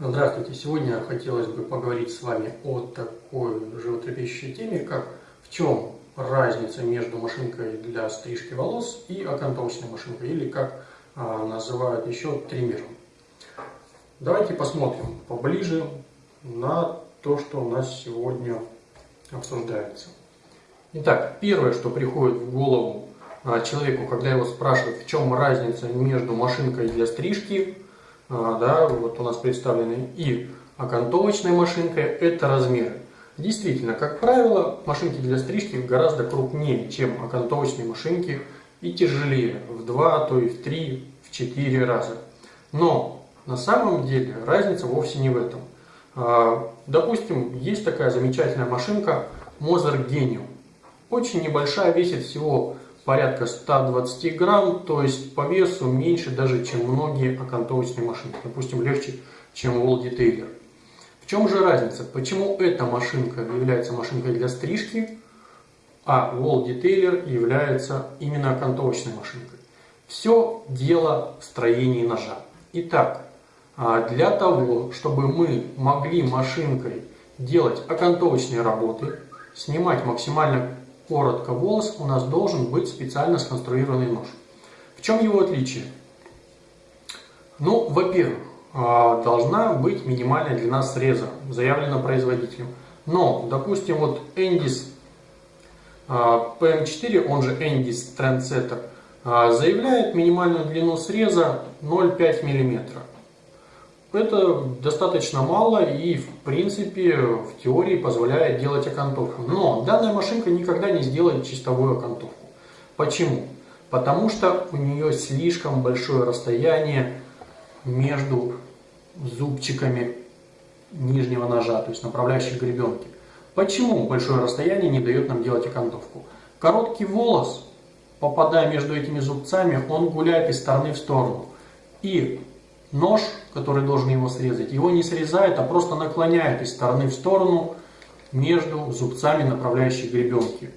Здравствуйте! Сегодня хотелось бы поговорить с вами о такой животрепещущей теме, как в чем разница между машинкой для стрижки волос и окантовочной машинкой, или как а, называют еще триммером. Давайте посмотрим поближе на то, что у нас сегодня обсуждается. Итак, первое, что приходит в голову а, человеку, когда его спрашивают, в чем разница между машинкой для стрижки да, вот у нас представлены и окантовочная машинка, это размеры. Действительно, как правило, машинки для стрижки гораздо крупнее, чем окантовочные машинки и тяжелее в 2, а то и в 3, в 4 раза. Но на самом деле разница вовсе не в этом. А, допустим, есть такая замечательная машинка Moser Genium. Очень небольшая, весит всего порядка 120 грамм, то есть по весу меньше даже, чем многие окантовочные машины. Допустим, легче, чем Wall Detailer. В чем же разница? Почему эта машинка является машинкой для стрижки, а Wall Detailer является именно окантовочной машинкой? Все дело в строении ножа. Итак, а для того, чтобы мы могли машинкой делать окантовочные работы, снимать максимально коротко волос, у нас должен быть специально сконструированный нож. В чем его отличие? Ну, во-первых, а, должна быть минимальная длина среза, заявлена производителем. Но, допустим, вот Endis PM4, он же Endis Trendsetter, а, заявляет минимальную длину среза 0,5 мм. Это достаточно мало и в принципе в теории позволяет делать окантовку. Но данная машинка никогда не сделает чистовую окантовку. Почему? Потому что у нее слишком большое расстояние между зубчиками нижнего ножа, то есть направляющей гребенки. Почему большое расстояние не дает нам делать окантовку? Короткий волос, попадая между этими зубцами, он гуляет из стороны в сторону. И нож, который должен его срезать, его не срезает, а просто наклоняет из стороны в сторону между зубцами направляющей гребенки.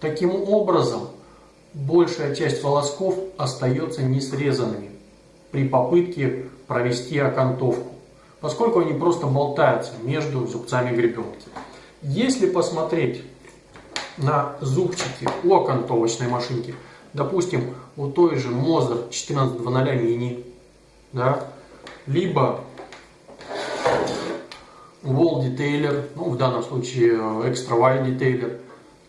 Таким образом, большая часть волосков остается не срезанными при попытке провести окантовку, поскольку они просто болтаются между зубцами гребенки. Если посмотреть на зубчики у окантовочной машинки, допустим, у той же Moser 1400 Mini, да, либо wall detailer, ну в данном случае extra wide detailer,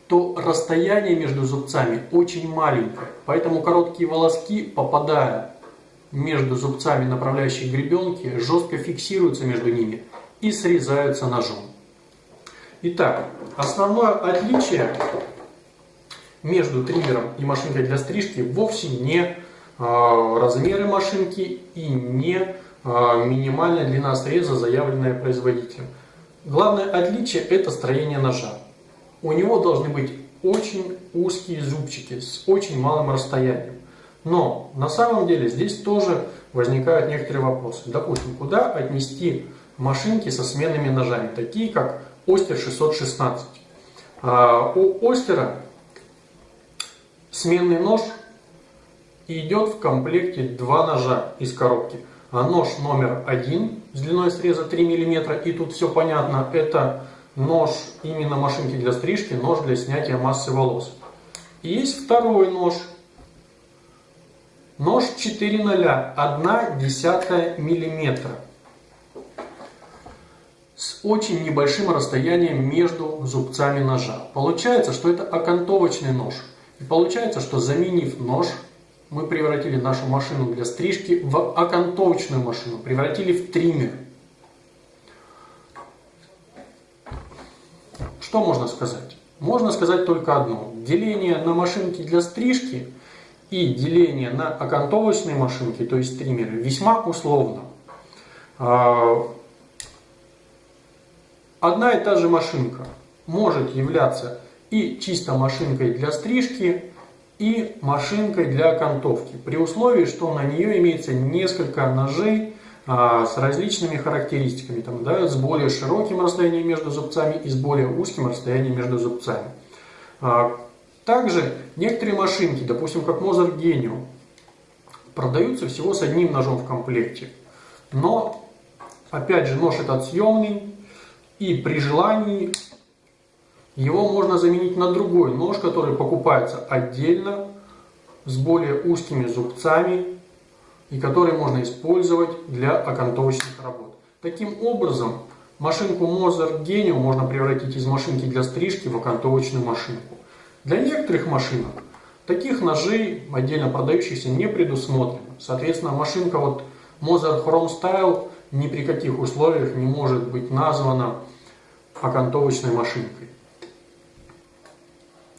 то расстояние между зубцами очень маленькое, поэтому короткие волоски, попадая между зубцами направляющей гребенки, жестко фиксируются между ними и срезаются ножом. Итак, основное отличие между триммером и машинкой для стрижки вовсе не размеры машинки и не а, минимальная длина среза, заявленная производителем. Главное отличие это строение ножа. У него должны быть очень узкие зубчики с очень малым расстоянием. Но на самом деле здесь тоже возникают некоторые вопросы. Допустим, куда отнести машинки со сменными ножами, такие как Остер 616. А, у Остера сменный нож идет в комплекте два ножа из коробки. А нож номер один с длиной среза 3 мм, и тут все понятно, это нож именно машинки для стрижки, нож для снятия массы волос. И есть второй нож, нож 4,0, 1 десятая миллиметра с очень небольшим расстоянием между зубцами ножа. Получается, что это окантовочный нож. И получается, что заменив нож мы превратили нашу машину для стрижки в окантовочную машину, превратили в триммер. Что можно сказать? Можно сказать только одно. Деление на машинки для стрижки и деление на окантовочные машинки, то есть триммеры, весьма условно. А, одна и та же машинка может являться и чисто машинкой для стрижки, и машинкой для окантовки, при условии, что на нее имеется несколько ножей а, с различными характеристиками, там, да, с более широким расстоянием между зубцами и с более узким расстоянием между зубцами. А, также некоторые машинки, допустим, как Moser Genium, продаются всего с одним ножом в комплекте, но Опять же, нож этот съемный, и при желании его можно заменить на другой нож, который покупается отдельно, с более узкими зубцами, и который можно использовать для окантовочных работ. Таким образом, машинку Mozart Genio можно превратить из машинки для стрижки в окантовочную машинку. Для некоторых машинок таких ножей, отдельно продающихся, не предусмотрено. Соответственно, машинка вот Mozart Chrome Style ни при каких условиях не может быть названа окантовочной машинкой.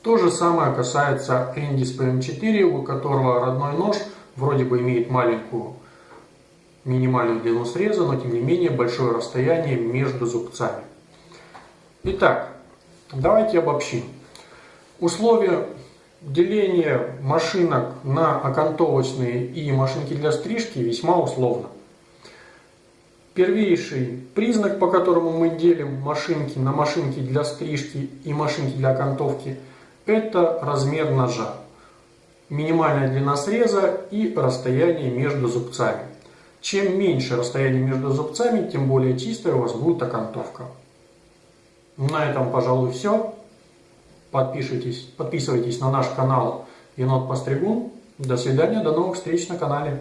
То же самое касается Endis PM4, у которого родной нож вроде бы имеет маленькую минимальную длину среза, но тем не менее большое расстояние между зубцами. Итак, давайте обобщим. Условия деления машинок на окантовочные и машинки для стрижки весьма условно. Первейший признак, по которому мы делим машинки на машинки для стрижки и машинки для окантовки, это размер ножа. Минимальная длина среза и расстояние между зубцами. Чем меньше расстояние между зубцами, тем более чистая у вас будет окантовка. На этом, пожалуй, все. Подпишитесь, подписывайтесь на наш канал Енот Постригун. До свидания, до новых встреч на канале.